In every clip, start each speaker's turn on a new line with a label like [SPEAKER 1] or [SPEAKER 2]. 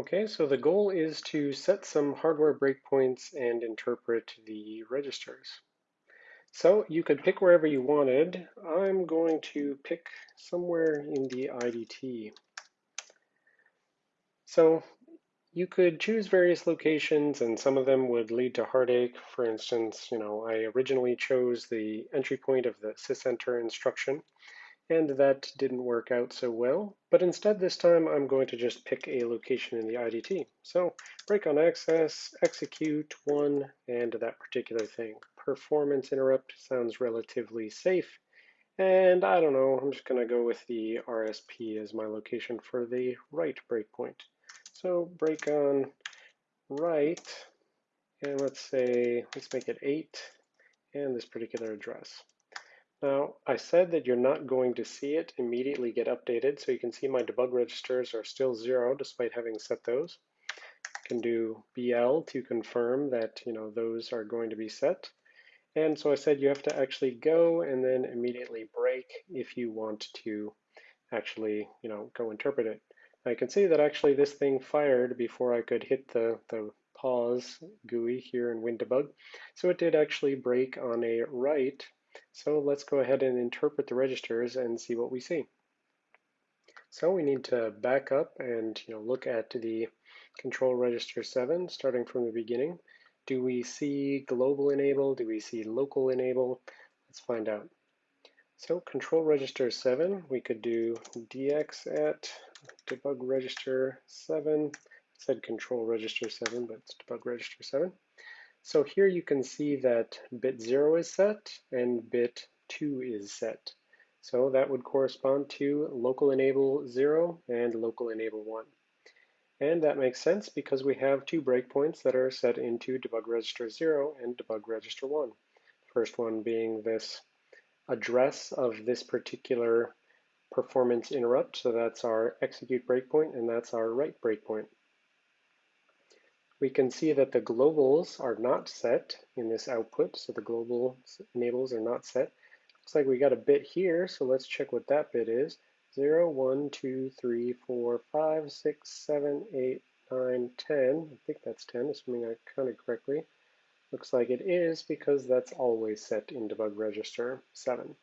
[SPEAKER 1] Okay, so the goal is to set some hardware breakpoints and interpret the registers. So you could pick wherever you wanted. I'm going to pick somewhere in the IDT. So you could choose various locations and some of them would lead to heartache. For instance, you know, I originally chose the entry point of the sysenter instruction and that didn't work out so well. But instead this time I'm going to just pick a location in the IDT. So break on access, execute one, and that particular thing. Performance interrupt sounds relatively safe. And I don't know, I'm just gonna go with the RSP as my location for the write breakpoint. So break on write, and let's say, let's make it eight, and this particular address. Now, I said that you're not going to see it immediately get updated, so you can see my debug registers are still zero despite having set those. You can do BL to confirm that you know those are going to be set. And so I said you have to actually go and then immediately break if you want to actually you know go interpret it. I can see that actually this thing fired before I could hit the, the pause GUI here in WinDbg. So it did actually break on a write so let's go ahead and interpret the registers and see what we see. So we need to back up and you know look at the control register 7 starting from the beginning. Do we see global enable? Do we see local enable? Let's find out. So control register 7, we could do dx at debug register 7. said control register 7, but it's debug register 7. So here you can see that bit 0 is set and bit 2 is set. So that would correspond to local enable 0 and local enable 1. And that makes sense because we have two breakpoints that are set into debug register 0 and debug register 1. First one being this address of this particular performance interrupt. So that's our execute breakpoint and that's our write breakpoint. We can see that the globals are not set in this output, so the global enables are not set. Looks like we got a bit here, so let's check what that bit is. 0, 1, 2, 3, 4, 5, 6, 7, 8, 9, 10. I think that's 10, assuming I counted correctly. Looks like it is because that's always set in debug register 7.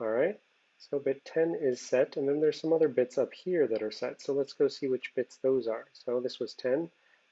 [SPEAKER 1] All right, so bit 10 is set, and then there's some other bits up here that are set. So let's go see which bits those are. So this was 10,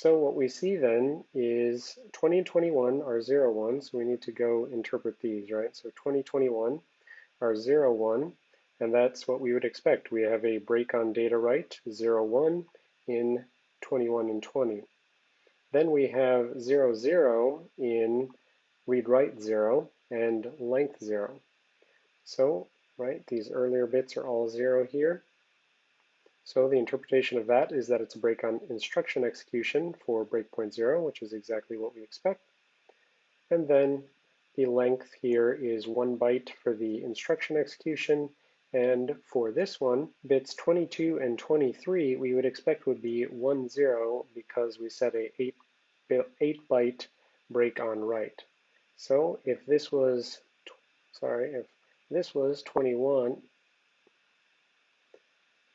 [SPEAKER 1] So what we see then is 20 and 21 are 1, so we need to go interpret these, right? So 2021 are 1, and that's what we would expect. We have a break on data write, 1 in 21 and 20. Then we have 0 in read-write 0 and length 0. So, right, these earlier bits are all 0 here. So the interpretation of that is that it's a break on instruction execution for breakpoint zero, which is exactly what we expect. And then the length here is one byte for the instruction execution. And for this one, bits 22 and 23, we would expect would be 1, 0 because we set a 8, eight byte break on write. So if this was, sorry, if this was 21,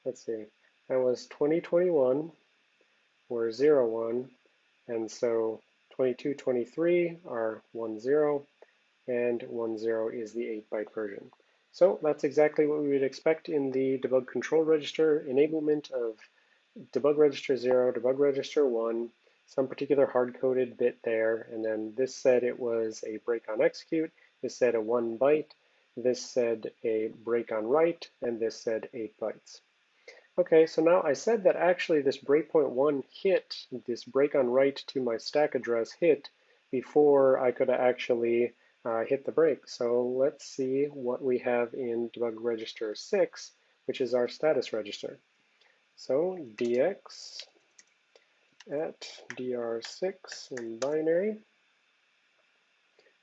[SPEAKER 1] let's see, that was 2021 or 1, and so 22, 23 are 1, 0, and 1, 0 is the 8-byte version. So that's exactly what we would expect in the debug control register enablement of debug register 0, debug register 1, some particular hard-coded bit there, and then this said it was a break on execute, this said a 1 byte, this said a break on write, and this said 8 bytes. Okay, so now I said that actually this breakpoint 1 hit, this break on write to my stack address hit, before I could actually uh, hit the break. So let's see what we have in debug register 6, which is our status register. So dx at dr6 in binary.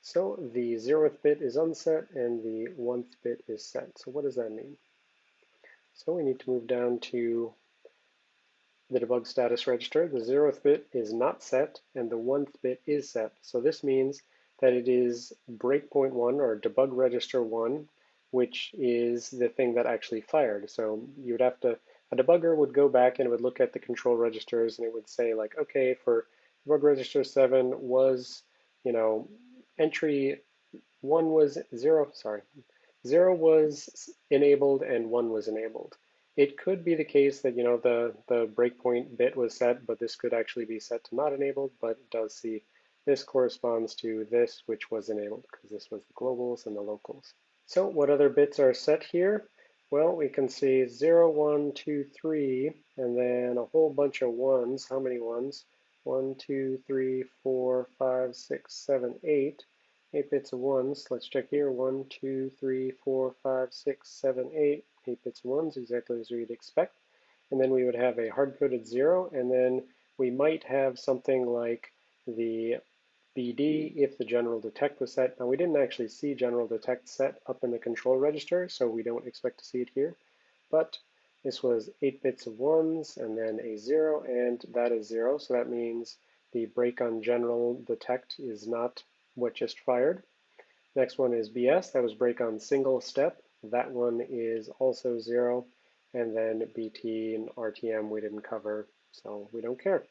[SPEAKER 1] So the zeroth bit is unset and the oneth bit is set. So what does that mean? So we need to move down to the debug status register. The zeroth bit is not set and the oneth bit is set. So this means that it is breakpoint one or debug register one, which is the thing that actually fired. So you would have to, a debugger would go back and it would look at the control registers and it would say like, okay, for debug register seven was, you know, entry one was zero, sorry, zero was enabled and one was enabled. It could be the case that, you know, the, the breakpoint bit was set, but this could actually be set to not enabled, but it does see this corresponds to this, which was enabled because this was the globals and the locals. So what other bits are set here? Well, we can see 0, 1, 2, 3, and then a whole bunch of ones. How many ones? 1, 2, 3, 4, 5, 6, 7, 8. 8 bits of 1s. Let's check here. 1, 2, 3, 4, 5, 6, 7, 8. 8 bits of 1s, exactly as we'd expect. And then we would have a hard-coded 0, and then we might have something like the BD if the general detect was set. Now we didn't actually see general detect set up in the control register, so we don't expect to see it here. But this was 8 bits of 1s and then a 0, and that is 0. So that means the break on general detect is not what just fired. Next one is BS, that was break on single step. That one is also zero. And then BT and RTM we didn't cover, so we don't care.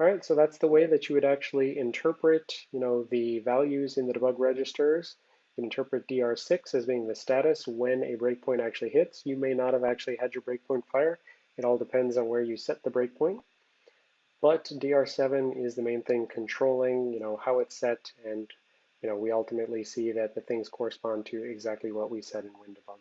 [SPEAKER 1] All right, so that's the way that you would actually interpret, you know, the values in the debug registers. You interpret DR6 as being the status when a breakpoint actually hits. You may not have actually had your breakpoint fire. It all depends on where you set the breakpoint. But DR7 is the main thing controlling, you know, how it's set, and, you know, we ultimately see that the things correspond to exactly what we said in WinDbg.